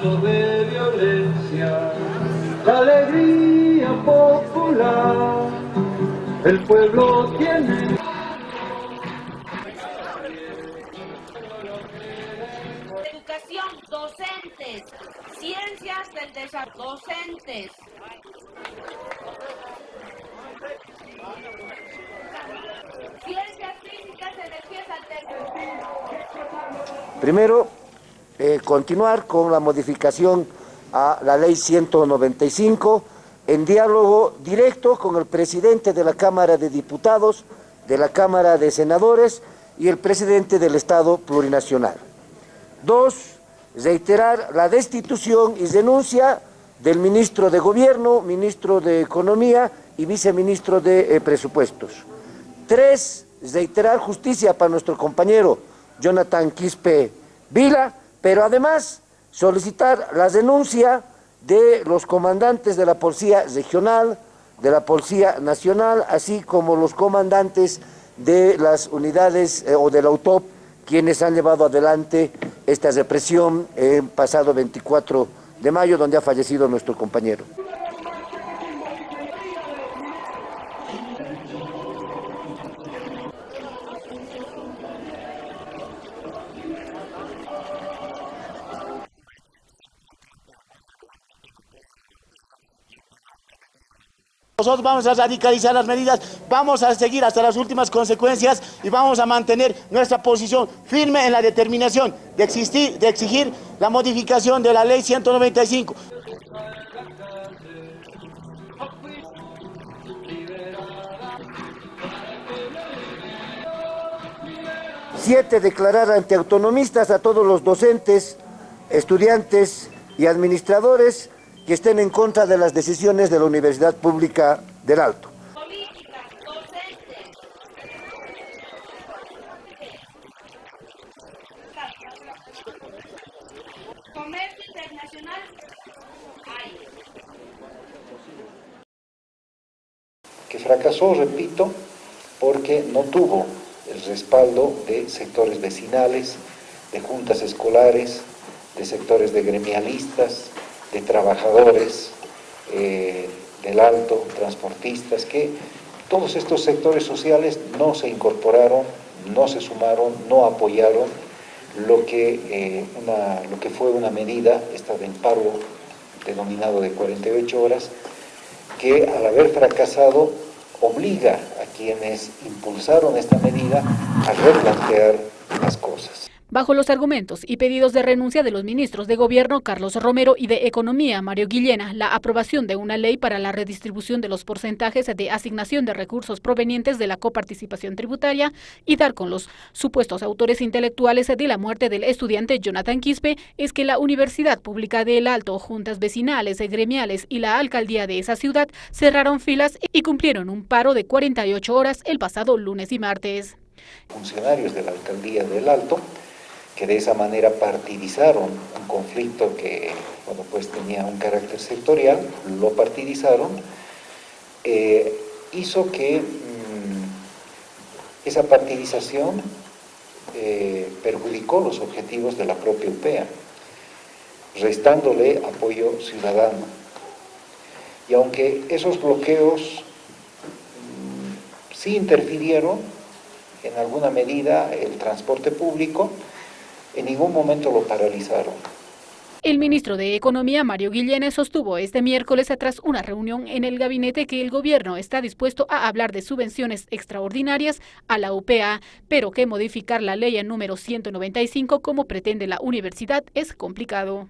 acto de violencia, la alegría popular, el pueblo tiene... Educación, docentes, ciencias del desarrollo, docentes. Primero, eh, continuar con la modificación a la ley 195 en diálogo directo con el presidente de la Cámara de Diputados, de la Cámara de Senadores y el presidente del Estado Plurinacional. Dos, reiterar la destitución y denuncia del ministro de Gobierno, ministro de Economía y viceministro de eh, Presupuestos. Tres, reiterar justicia para nuestro compañero Jonathan Quispe Vila, pero además solicitar la denuncia de los comandantes de la Policía Regional, de la Policía Nacional, así como los comandantes de las unidades eh, o del AUTOP, quienes han llevado adelante esta represión el pasado 24 de mayo, donde ha fallecido nuestro compañero. Nosotros vamos a radicalizar las medidas, vamos a seguir hasta las últimas consecuencias y vamos a mantener nuestra posición firme en la determinación de, existir, de exigir la modificación de la ley 195. Siete, declarar ante autonomistas a todos los docentes, estudiantes y administradores que estén en contra de las decisiones de la Universidad Pública del Alto. Políticas, docentes. Comercio internacional. Hay. que fracasó, repito, porque no tuvo el respaldo de sectores vecinales, de juntas escolares, de sectores de gremialistas, de trabajadores eh, del alto, transportistas, que todos estos sectores sociales no se incorporaron, no se sumaron, no apoyaron lo que, eh, una, lo que fue una medida, esta de paro denominado de 48 horas, que al haber fracasado obliga a quienes impulsaron esta medida a replantear las cosas. Bajo los argumentos y pedidos de renuncia de los ministros de Gobierno Carlos Romero y de Economía Mario Guillena, la aprobación de una ley para la redistribución de los porcentajes de asignación de recursos provenientes de la coparticipación tributaria y dar con los supuestos autores intelectuales de la muerte del estudiante Jonathan Quispe es que la Universidad Pública de El Alto, juntas vecinales, gremiales y la alcaldía de esa ciudad cerraron filas y cumplieron un paro de 48 horas el pasado lunes y martes. Funcionarios de la alcaldía del Alto que de esa manera partidizaron un conflicto que pues tenía un carácter sectorial, lo partidizaron, eh, hizo que mmm, esa partidización eh, perjudicó los objetivos de la propia UPEA, restándole apoyo ciudadano. Y aunque esos bloqueos mmm, sí interfirieron en alguna medida el transporte público, en ningún momento lo paralizaron. El ministro de Economía, Mario Guillén, sostuvo este miércoles tras una reunión en el gabinete que el gobierno está dispuesto a hablar de subvenciones extraordinarias a la UPA, pero que modificar la ley en número 195 como pretende la universidad es complicado.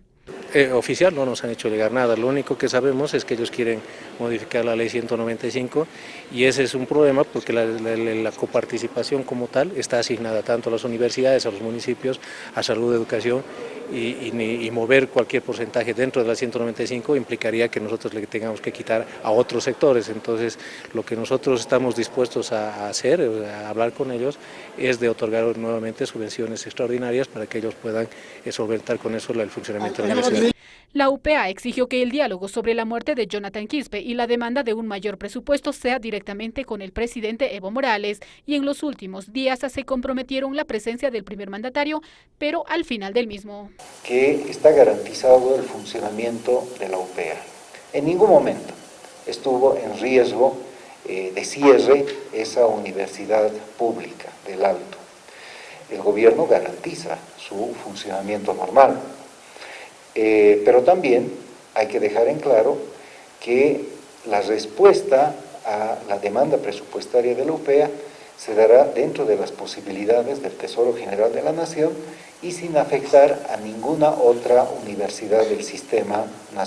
Eh, oficial no nos han hecho llegar nada, lo único que sabemos es que ellos quieren modificar la ley 195 y ese es un problema porque la, coparticipación como tal está asignada tanto a las universidades, a los municipios, a salud, educación y, y, y mover cualquier porcentaje dentro de la 195 implicaría que nosotros le tengamos que quitar a otros sectores, entonces lo que nosotros estamos dispuestos a, hacer, a hablar con ellos, es de otorgar nuevamente subvenciones extraordinarias para que ellos puedan solventar con eso el funcionamiento de la universidad. La UPA exigió que el diálogo sobre la muerte de Jonathan Quispe y la demanda de un mayor presupuesto sea directamente con el presidente Evo Morales y en los últimos días se comprometieron la presencia del primer mandatario, pero al final del mismo. Que está garantizado el funcionamiento de la UPA. En ningún momento estuvo en riesgo eh, de cierre esa universidad pública del Alto. El gobierno garantiza su funcionamiento normal. Eh, pero también hay que dejar en claro que la respuesta a la demanda presupuestaria de la UPEA se dará dentro de las posibilidades del Tesoro General de la Nación y sin afectar a ninguna otra universidad del sistema nacional.